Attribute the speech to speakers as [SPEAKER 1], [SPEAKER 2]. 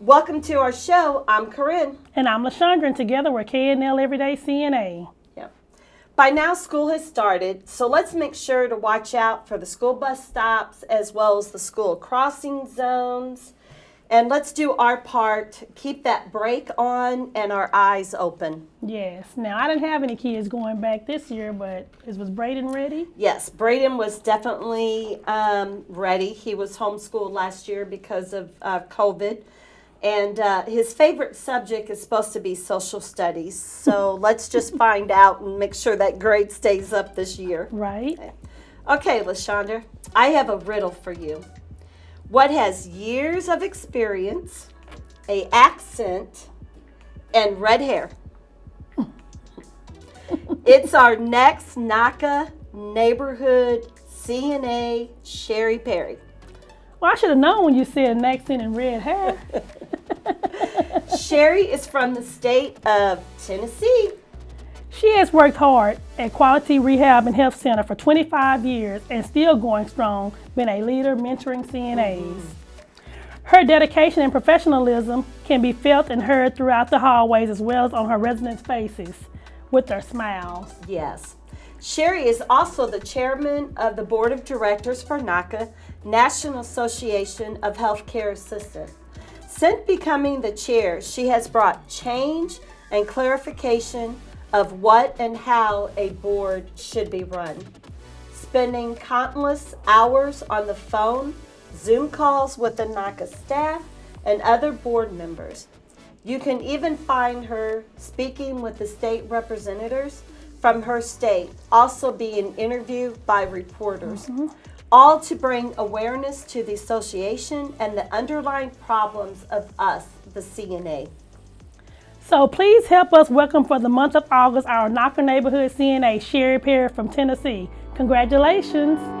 [SPEAKER 1] Welcome to our show. I'm Corinne.
[SPEAKER 2] And I'm LaShondra, and together we're KNL Everyday CNA.
[SPEAKER 1] Yep. By now, school has started, so let's make sure to watch out for the school bus stops as well as the school crossing zones. And let's do our part, keep that brake on and our eyes open.
[SPEAKER 2] Yes. Now, I didn't have any kids going back this year, but is, was Braden ready?
[SPEAKER 1] Yes, Braden was definitely um, ready. He was homeschooled last year because of uh, COVID. And uh, his favorite subject is supposed to be social studies. So let's just find out and make sure that grade stays up this year.
[SPEAKER 2] Right.
[SPEAKER 1] Okay, LaShondra, I have a riddle for you. What has years of experience, a accent, and red hair? it's our next NAHCA neighborhood CNA Sherry Perry.
[SPEAKER 2] Well, I should have known when you said an accent and red hair.
[SPEAKER 1] Sherry is from the state of Tennessee.
[SPEAKER 2] She has worked hard at Quality Rehab and Health Center for 25 years and still going strong, being a leader mentoring CNAs. Her dedication and professionalism can be felt and heard throughout the hallways as well as on her residents' faces with their smiles.
[SPEAKER 1] Yes. Sherry is also the chairman of the board of directors for NAHCA, National Association of Healthcare Assistants. Since becoming the chair, she has brought change and clarification of what and how a board should be run. Spending countless hours on the phone, Zoom calls with the NAHCA staff, and other board members. You can even find her speaking with the state representatives from her state, also being interviewed by reporters, mm -hmm. All to bring awareness to the association and the underlying problems of us, the CNA.
[SPEAKER 2] So please help us welcome for the month of August our NAHCA Neighborhood CNA, Sherry Perry from Tennessee. Congratulations.